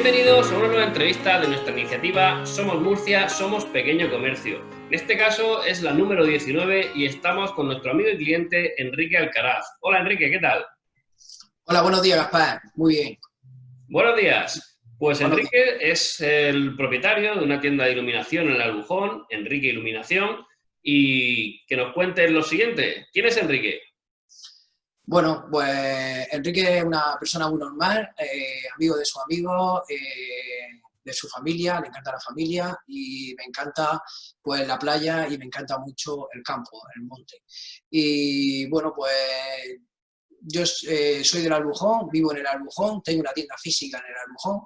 Bienvenidos a una nueva entrevista de nuestra iniciativa Somos Murcia, Somos Pequeño Comercio. En este caso es la número 19 y estamos con nuestro amigo y cliente Enrique Alcaraz. Hola Enrique, ¿qué tal? Hola, buenos días Gaspar. Muy bien. Buenos días. Pues Enrique es el propietario de una tienda de iluminación en el Albujón, Enrique Iluminación, y que nos cuente lo siguiente. ¿Quién es Enrique? Bueno, pues Enrique es una persona muy normal, eh, amigo de su amigo, eh, de su familia, le encanta la familia y me encanta pues la playa y me encanta mucho el campo, el monte. Y bueno, pues yo eh, soy del Albujón, vivo en el Albujón, tengo una tienda física en el Albujón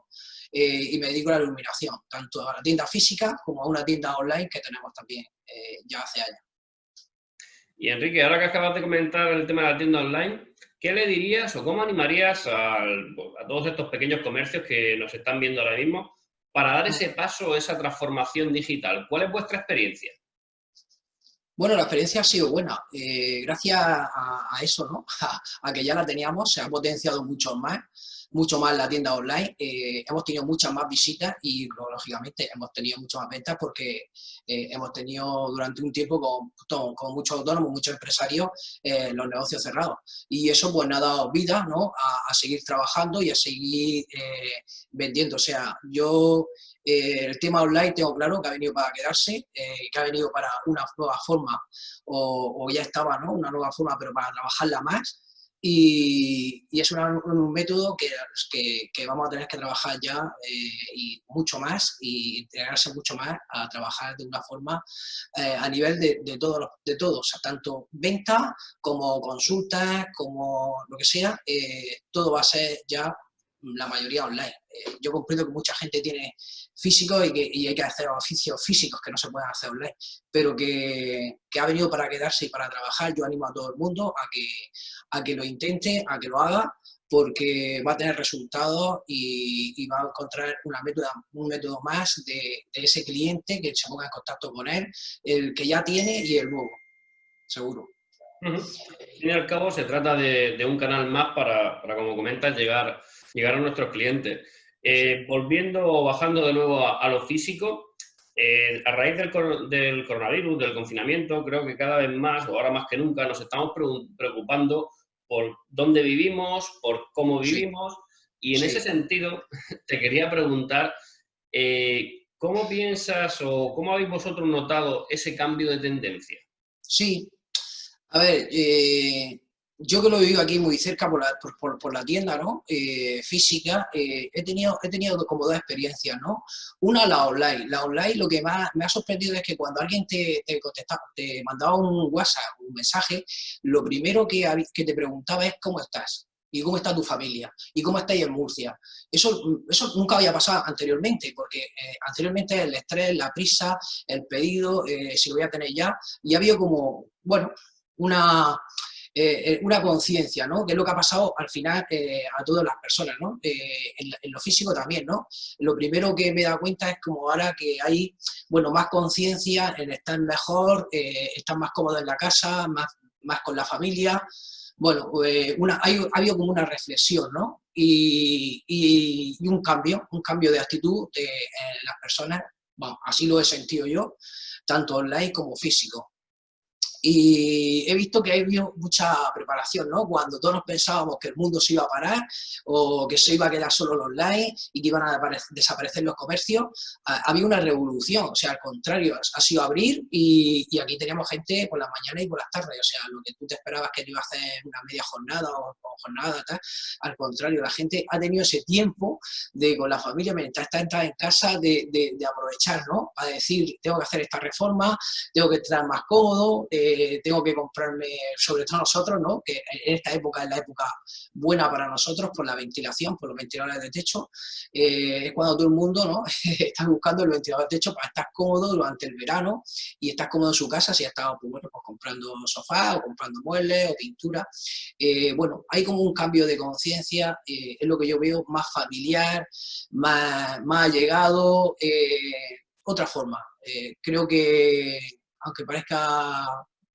y me dedico a la iluminación, tanto a la tienda física como a una tienda online que tenemos también ya hace años. Y Enrique, ahora que acabas de comentar el tema de la tienda online, ¿qué le dirías o cómo animarías a, todos estos pequeños comercios que nos están viendo ahora mismo para dar ese paso, esa transformación digital? ¿Cuál es vuestra experiencia? Bueno, la experiencia ha sido buena. Eh, gracias a, eso, ¿no? a, que ya la teníamos, se ha potenciado mucho más mucho más la tienda online, eh, hemos tenido muchas más visitas y lógicamente hemos tenido muchas más ventas porque eh, hemos tenido durante un tiempo con, con muchos autónomos, muchos empresarios, eh, los negocios cerrados. Y eso pues ha dado vida ¿no? a, seguir trabajando y a seguir vendiendo. O sea, yo el tema online tengo claro que ha venido para quedarse, que ha venido para una nueva forma o, o ya estaba, ¿no? Una nueva forma, pero para trabajarla más y, es un método que, que, vamos a tener que trabajar ya eh, y mucho más y integrarse mucho más a trabajar de una forma eh, a nivel de, de, todo, de todos, tanto venta como consultas, como lo que sea, eh, todo va a ser ya la mayoría online. yo comprendo que mucha gente tiene físicos y que hay que hacer oficios físicos que no se pueden hacer online, pero que, que, ha venido para quedarse y para trabajar. Yo animo a todo el mundo a que, a que lo intente, a que lo haga, porque va a tener resultados y, va a encontrar un método más de, ese cliente que se ponga en contacto con él, el que ya tiene y el nuevo, seguro. Al fin y al cabo se trata de, de un canal más para, para, como comentas, llegar, llegar a nuestros clientes. Eh, volviendo o bajando de nuevo a, lo físico, eh, a raíz del, del, coronavirus, del confinamiento, creo que cada vez más, o ahora más que nunca, nos estamos preocupando por dónde vivimos, por cómo vivimos, y en ese sentido te quería preguntar, eh, ¿cómo piensas o cómo habéis vosotros notado ese cambio de tendencia? Sí, a ver, yo que lo he vivido aquí muy cerca por la, por, la tienda ¿no? Eh, física, eh, he, tenido, he tenido como dos experiencias, ¿no? Una, la online. La online lo que más me ha sorprendido es que cuando alguien te, te, te mandaba un WhatsApp, un mensaje, lo primero que, que te preguntaba es cómo estás y cómo está tu familia, y cómo estáis en Murcia. Eso, eso nunca había pasado anteriormente, porque eh, anteriormente el estrés, la prisa, el pedido, si lo voy a tener ya, y había como, bueno, una, eh, eh, una conciencia, ¿no? Que es lo que ha pasado al final eh, a todas las personas, ¿no? En, lo físico también, ¿no? Lo primero que me he dado cuenta es como ahora que hay, bueno, más conciencia en estar mejor, estar más cómodo en la casa, más, más con la familia, bueno, una, ha habido como una reflexión, ¿no? Y, y, un cambio, un cambio de actitud de las personas, así lo he sentido yo, tanto online como físico. Y he visto que ha habido mucha preparación, ¿no? Cuando todos pensábamos que el mundo se iba a parar o que se iba a quedar solo el online y que iban a desaparecer los comercios, había una revolución, o sea, al contrario, ha sido abrir y, y, aquí teníamos gente por las mañanas y por las tardes, o sea, lo que tú te esperabas que te iba a hacer una media jornada o, jornada, tal, al contrario, la gente ha tenido ese tiempo de con la familia, mientras está entrada en casa, de, de, aprovechar, ¿no? A decir, tengo que hacer esta reforma, tengo que estar más cómodo, eh, tengo que comprarme, sobre todo nosotros, ¿no? que en esta época es la época buena para nosotros por la ventilación, por los ventiladores de techo, eh, es cuando todo el mundo ¿no? está buscando el ventilador de techo para estar cómodo durante el verano y estar cómodo en su casa si ha estado pues, bueno, pues comprando sofá o comprando muebles o pintura. Eh, bueno, hay como un cambio de conciencia, eh, es lo que yo veo más familiar, más, más allegado, otra forma. creo que, aunque parezca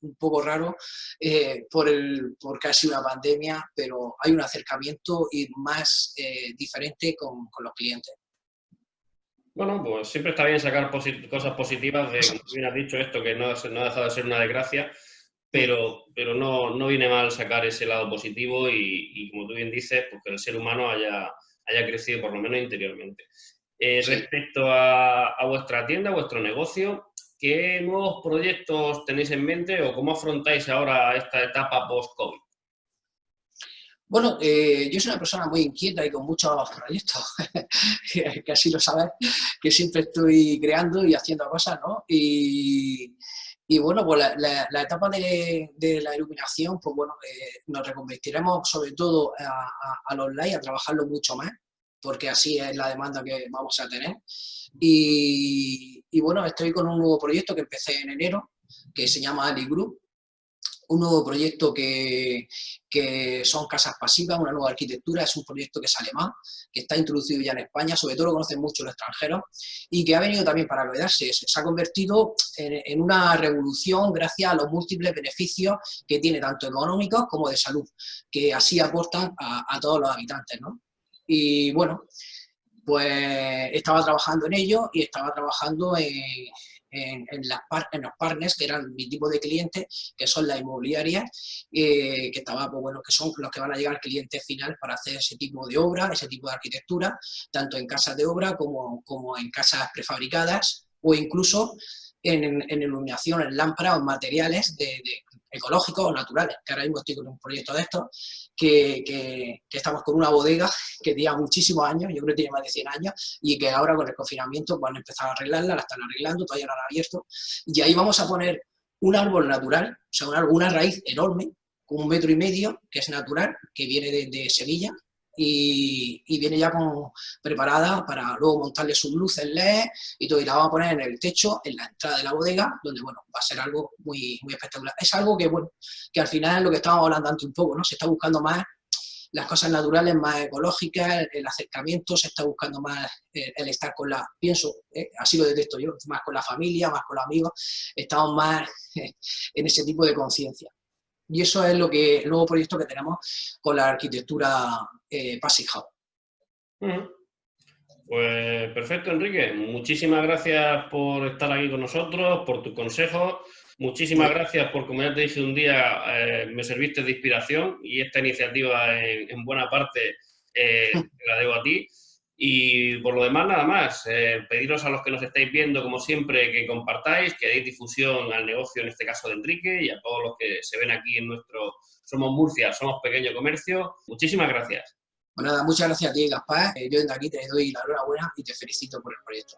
un poco raro eh, por el, porque ha sido una pandemia, pero hay un acercamiento y más eh, diferente con, con, los clientes. Bueno, pues siempre está bien sacar cosas positivas de, como bien has dicho, esto que no, no ha dejado de ser una desgracia, pero, pero no, no viene mal sacar ese lado positivo y, como tú bien dices, pues que el ser humano haya, haya crecido por lo menos interiormente. Eh, respecto a, a, vuestra tienda, a vuestro negocio, ¿qué nuevos proyectos tenéis en mente o cómo afrontáis ahora esta etapa post-COVID? Bueno, eh, yo soy una persona muy inquieta y con muchos proyectos, que así lo sabes, que siempre estoy creando y haciendo cosas, ¿no? Y, bueno, pues la, etapa de, la iluminación, pues bueno, eh, nos reconvertiremos sobre todo a, online, a trabajarlo mucho más, porque así es la demanda que vamos a tener. Y, y bueno, estoy con un nuevo proyecto que empecé en enero, que se llama Ali Group, un nuevo proyecto que, que, son casas pasivas, una nueva arquitectura, es un proyecto que es alemán, que está introducido ya en España, sobre todo lo conocen mucho los extranjeros, y que ha venido también para quedarse. Se ha convertido en, una revolución gracias a los múltiples beneficios que tiene, tanto económicos como de salud, que así aportan a, a todos los habitantes. ¿no? Y bueno, pues estaba trabajando en ello y estaba trabajando en en, las en, los partners, que eran mi tipo de clientes, que son las inmobiliarias, eh, que estaba, pues, bueno, que son los que van a llegar al cliente final para hacer ese tipo de obra, ese tipo de arquitectura, tanto en casas de obra como, como en casas prefabricadas o incluso en, en iluminación, en lámparas o materiales de, ecológicos o naturales, que ahora mismo estoy con un proyecto de estos, que, que, estamos con una bodega que tenía muchísimos años, yo creo que tiene más de 100 años, y que ahora con el confinamiento van a empezar a arreglarla, la están arreglando, todavía no la han abierto, y ahí vamos a poner un árbol natural, o sea, una, una raíz enorme, un metro y medio, que es natural, que viene de Sevilla, y, viene ya como preparada para luego montarle sus luces LED y todo, y la vamos a poner en el techo, en la entrada de la bodega, donde, bueno, va a ser algo muy, muy espectacular. Es algo que, bueno, que al final es lo que estábamos hablando antes un poco, ¿no? Se está buscando más las cosas naturales más ecológicas, el acercamiento, se está buscando más eh, el, estar con la, pienso, eh, así lo detecto yo, más con la familia, más con los amigos, estamos más en ese tipo de conciencia. Y eso es lo que el nuevo proyecto que tenemos con la arquitectura eh, Pues perfecto, Enrique. Muchísimas gracias por estar aquí con nosotros, por tus consejos. Muchísimas gracias por, como ya te dije un día, eh, me serviste de inspiración y esta iniciativa en, buena parte eh, la debo a ti. Y por lo demás, nada más, eh, pediros a los que nos estáis viendo, como siempre, que compartáis, que deis difusión al negocio, en este caso de Enrique, y a todos los que se ven aquí en nuestro Somos Murcia, Somos Pequeño Comercio. Muchísimas gracias. Bueno, nada, muchas gracias a ti, Gaspar. Eh, yo desde aquí te doy la enhorabuena y te felicito por el proyecto.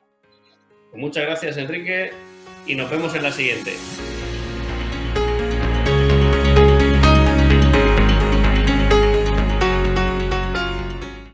Muchas gracias, Enrique, y nos vemos en la siguiente.